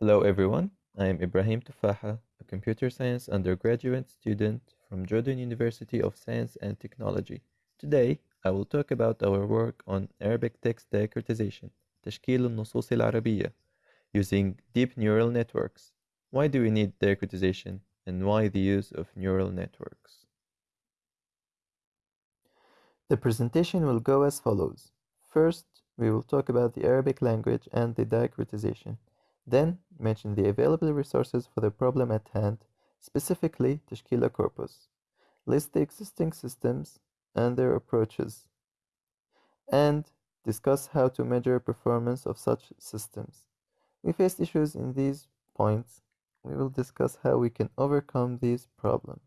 Hello everyone, I am Ibrahim Tuffaha, a computer science undergraduate student from Jordan University of Science and Technology. Today, I will talk about our work on Arabic text diacritization, تشكيل النصوص العربية, using deep neural networks. Why do we need diacritization and why the use of neural networks? The presentation will go as follows. First, we will talk about the Arabic language and the diacritization. Then, mention the available resources for the problem at hand, specifically Tashkeela corpus. List the existing systems and their approaches, and discuss how to measure performance of such systems. We faced issues in these points. We will discuss how we can overcome these problems.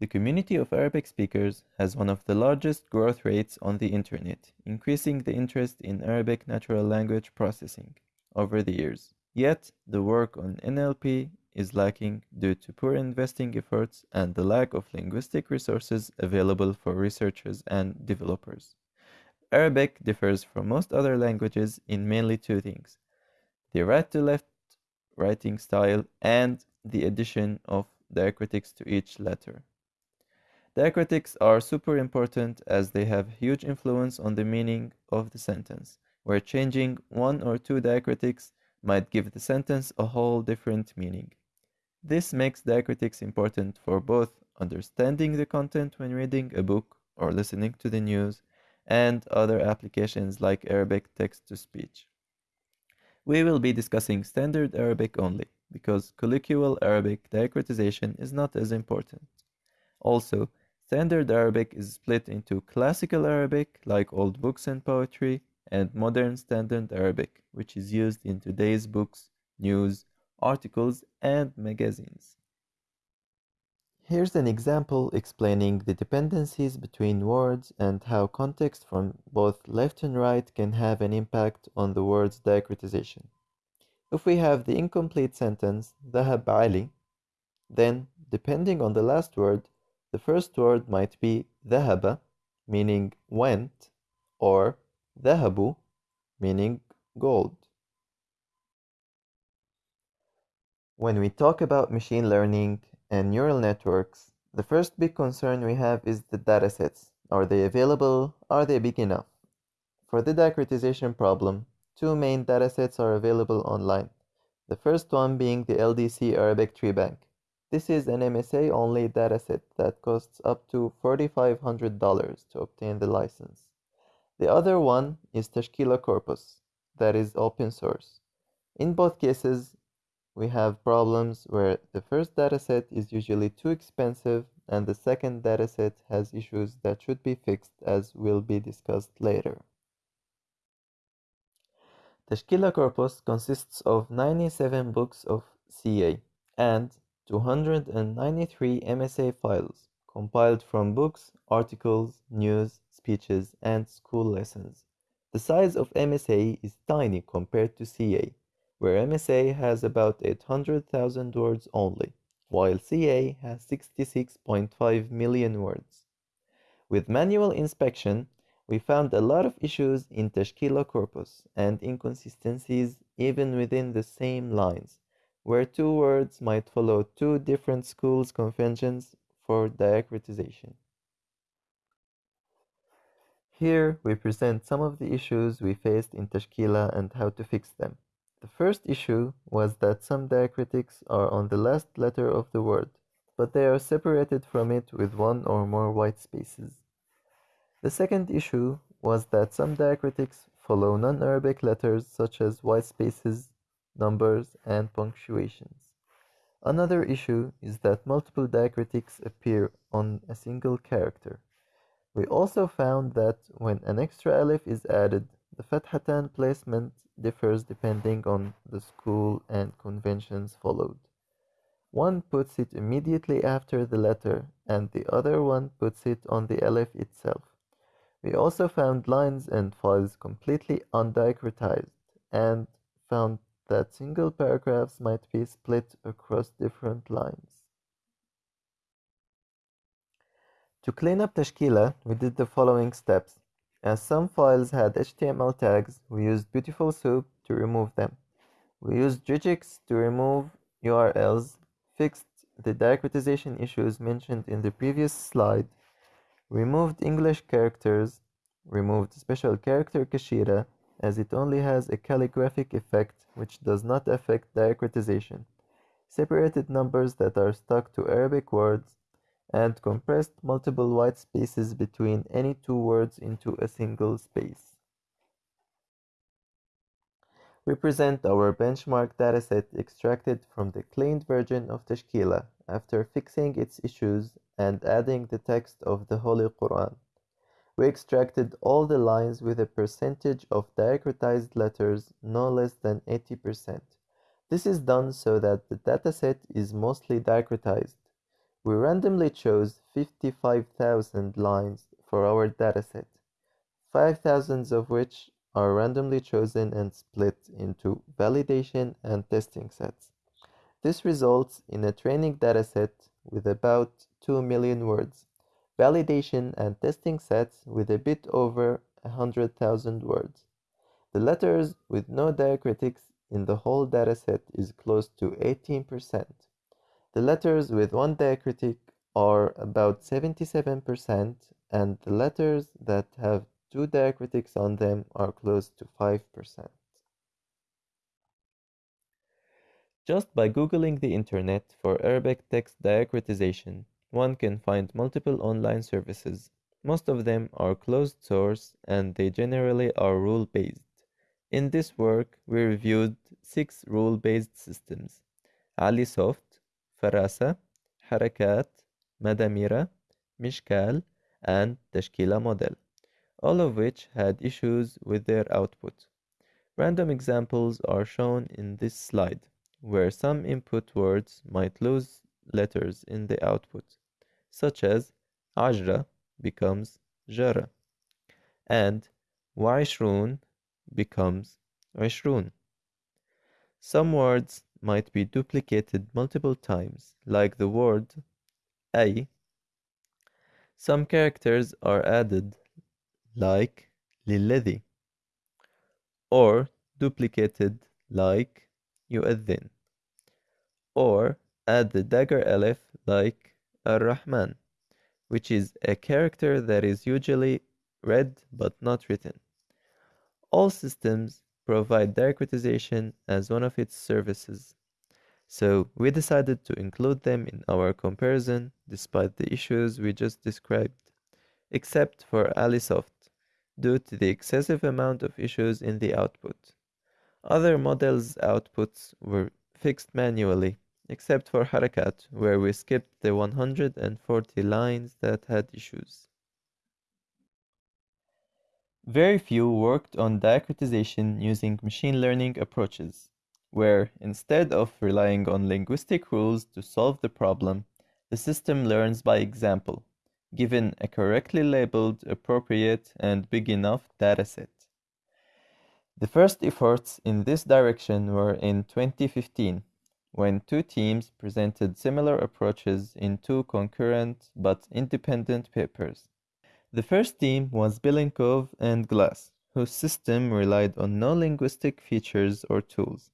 The community of Arabic speakers has one of the largest growth rates on the internet, increasing the interest in Arabic natural language processing over the years. Yet, the work on NLP is lacking due to poor investing efforts and the lack of linguistic resources available for researchers and developers. Arabic differs from most other languages in mainly two things the right to left writing style and the addition of diacritics to each letter. Diacritics are super important as they have huge influence on the meaning of the sentence where changing one or two diacritics might give the sentence a whole different meaning. This makes diacritics important for both understanding the content when reading a book or listening to the news and other applications like Arabic text-to-speech. We will be discussing standard Arabic only because colloquial Arabic diacritization is not as important. Also, standard Arabic is split into classical Arabic like old books and poetry and modern standard Arabic, which is used in today's books, news, articles, and magazines. Here's an example explaining the dependencies between words and how context from both left and right can have an impact on the word's diacritization. If we have the incomplete sentence, ذهب Ali, then depending on the last word, the first word might be ذهب, meaning went, or ذهب meaning gold. When we talk about machine learning and neural networks, the first big concern we have is the datasets. Are they available? Are they big enough? For the diacritization problem, two main datasets are available online. The first one being the LDC Arabic Tree Bank. This is an MSA only dataset that costs up to $4,500 to obtain the license. The other one is Tashkeela Corpus, that is open source. In both cases, we have problems where the first dataset is usually too expensive and the second dataset has issues that should be fixed as will be discussed later. Tashkeela Corpus consists of 97 books of CA and 293 MSA files compiled from books, articles, news, speeches, and school lessons. The size of MSA is tiny compared to CA, where MSA has about 800,000 words only, while CA has 66.5 million words. With manual inspection, we found a lot of issues in Tashkeela corpus and inconsistencies even within the same lines, where two words might follow two different schools' conventions for diacritization. Here we present some of the issues we faced in Tashkeela and how to fix them. The first issue was that some diacritics are on the last letter of the word, but they are separated from it with one or more white spaces. The second issue was that some diacritics follow non-Arabic letters such as white spaces, numbers, and punctuations. Another issue is that multiple diacritics appear on a single character. We also found that when an extra alif is added, the fathatan placement differs depending on the school and conventions followed. One puts it immediately after the letter and the other one puts it on the alif itself. We also found lines and files completely undiacritized and found that single paragraphs might be split across different lines. To clean up Tashkeela, we did the following steps. As some files had HTML tags, we used Beautiful Soup to remove them. We used regex to remove URLs, fixed the diacritization issues mentioned in the previous slide, removed English characters, removed special character Kashida as it only has a calligraphic effect which does not affect diacritization, separated numbers that are stuck to Arabic words, and compressed multiple white spaces between any two words into a single space. We present our benchmark dataset extracted from the cleaned version of Tashkeela after fixing its issues and adding the text of the Holy Quran. We extracted all the lines with a percentage of diacritized letters no less than 80%. This is done so that the dataset is mostly diacritized. We randomly chose 55,000 lines for our dataset, 5,000 of which are randomly chosen and split into validation and testing sets. This results in a training dataset with about 2 million words, validation and testing sets with a bit over 100,000 words. The letters with no diacritics in the whole dataset is close to 18%. The letters with one diacritic are about 77% and the letters that have two diacritics on them are close to 5%. Just by Googling the internet for Arabic text diacritization, one can find multiple online services. Most of them are closed source and they generally are rule based. In this work, we reviewed six rule based systems AliSoft, Farasa, Harakat, Madamira, Mishkal, and Tashkeela model all of which had issues with their output. Random examples are shown in this slide, where some input words might lose letters in the output, such as Ajra becomes Jara, and Waishrun becomes Ishrun. Some words might be duplicated multiple times, like the word ay. Some characters are added like للذي or duplicated like يؤذن or add the dagger alif like ar-Rahman which is a character that is usually read but not written. All systems provide diacritization as one of its services, so we decided to include them in our comparison despite the issues we just described, except for AliSoft due to the excessive amount of issues in the output. Other models' outputs were fixed manually, except for Harakat, where we skipped the 140 lines that had issues. Very few worked on diacritization using machine learning approaches, where instead of relying on linguistic rules to solve the problem, the system learns by example given a correctly labeled, appropriate, and big enough dataset. The first efforts in this direction were in 2015, when two teams presented similar approaches in two concurrent but independent papers. The first team was Belinkov and Glass, whose system relied on no linguistic features or tools.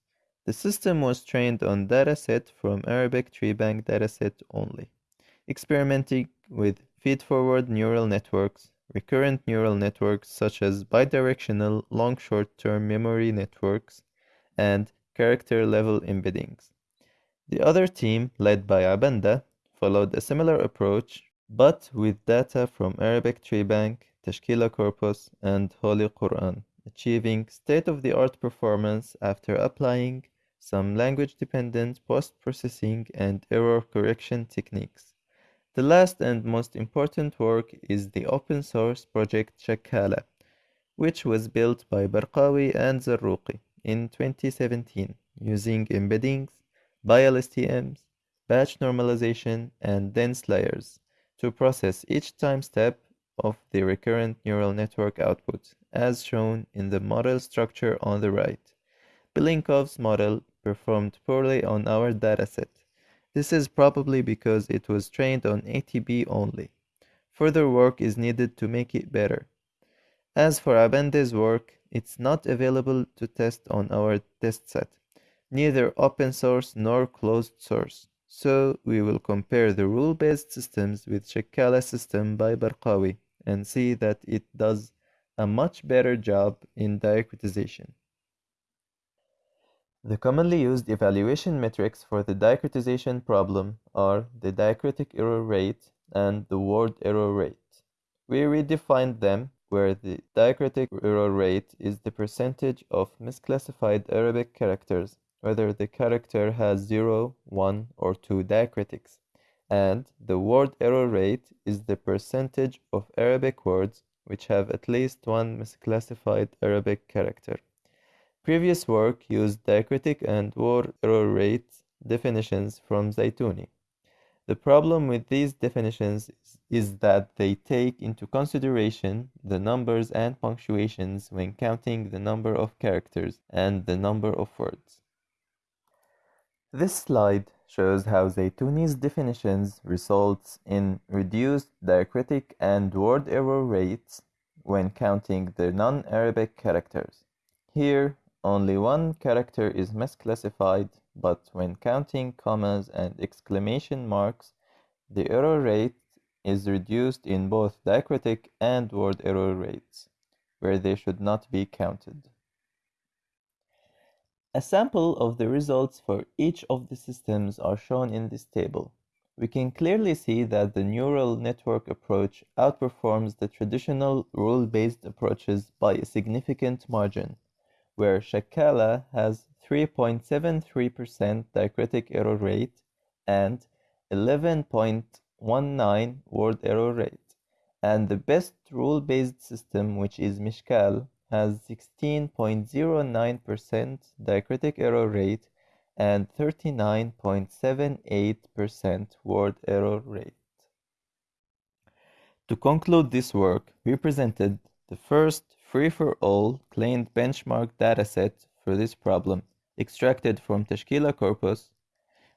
The system was trained on dataset from Arabic TreeBank dataset only, experimenting with feed-forward neural networks, recurrent neural networks such as bidirectional long short-term memory networks, and character-level embeddings. The other team, led by Abandah, followed a similar approach, but with data from Arabic TreeBank, Tashkeela Corpus, and Holy Quran, achieving state-of-the-art performance after applying some language-dependent post-processing and error correction techniques. The last and most important work is the open source project Shakkala, which was built by Barqawi and Zerrouki in 2017 using embeddings, BiLSTMs, batch normalization, and dense layers to process each time step of the recurrent neural network output, as shown in the model structure on the right. Belinkov's model performed poorly on our dataset this is probably because it was trained on ATB only. Further work is needed to make it better. As for Abandah's work, it's not available to test on our test set, neither open source nor closed source. So we will compare the rule-based systems with Shakkala system by Barqawi and see that it does a much better job in diacritization. The commonly used evaluation metrics for the diacritization problem are the diacritic error rate and the word error rate. We redefined them where the diacritic error rate is the percentage of misclassified Arabic characters, whether the character has 0, 1, or 2 diacritics, and the word error rate is the percentage of Arabic words which have at least one misclassified Arabic character. Previous work used diacritic and word error rate definitions from Zitouni. The problem with these definitions is, that they take into consideration the numbers and punctuations when counting the number of characters and the number of words. This slide shows how Zitouni's definitions results in reduced diacritic and word error rates when counting the non-Arabic characters. Here, only one character is misclassified, but when counting commas and exclamation marks, the error rate is reduced in both diacritic and word error rates, where they should not be counted. A sample of the results for each of the systems are shown in this table. We can clearly see that the neural network approach outperforms the traditional rule-based approaches by a significant margin, where Shakkala has 3.73% diacritic error rate and 11.19 word error rate, and the best rule-based system, which is Mishkal, has 16.09% diacritic error rate and 39.78% word error rate. To conclude this work, we presented the first free-for-all cleaned benchmark dataset for this problem, extracted from Tashkeela corpus.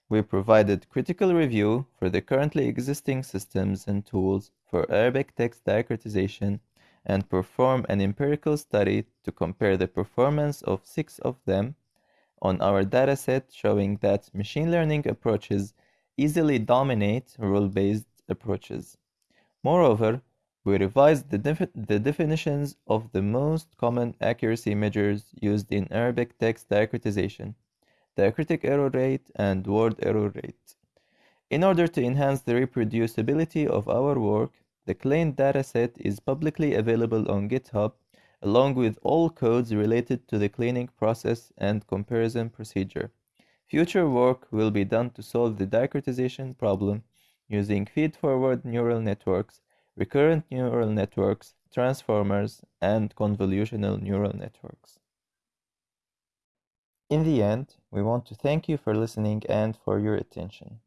We provided critical review for the currently existing systems and tools for Arabic text diacritization and perform an empirical study to compare the performance of six of them on our dataset showing that machine learning approaches easily dominate rule-based approaches. Moreover, we revised the, defi the, definitions of the most common accuracy measures used in Arabic text diacritization, diacritic error rate and word error rate. In order to enhance the reproducibility of our work, the cleaned dataset is publicly available on GitHub, along with all codes related to the cleaning process and comparison procedure. Future work will be done to solve the diacritization problem using feed-forward neural networks, recurrent neural networks, transformers, and convolutional neural networks. In the end, we want to thank you for listening and for your attention.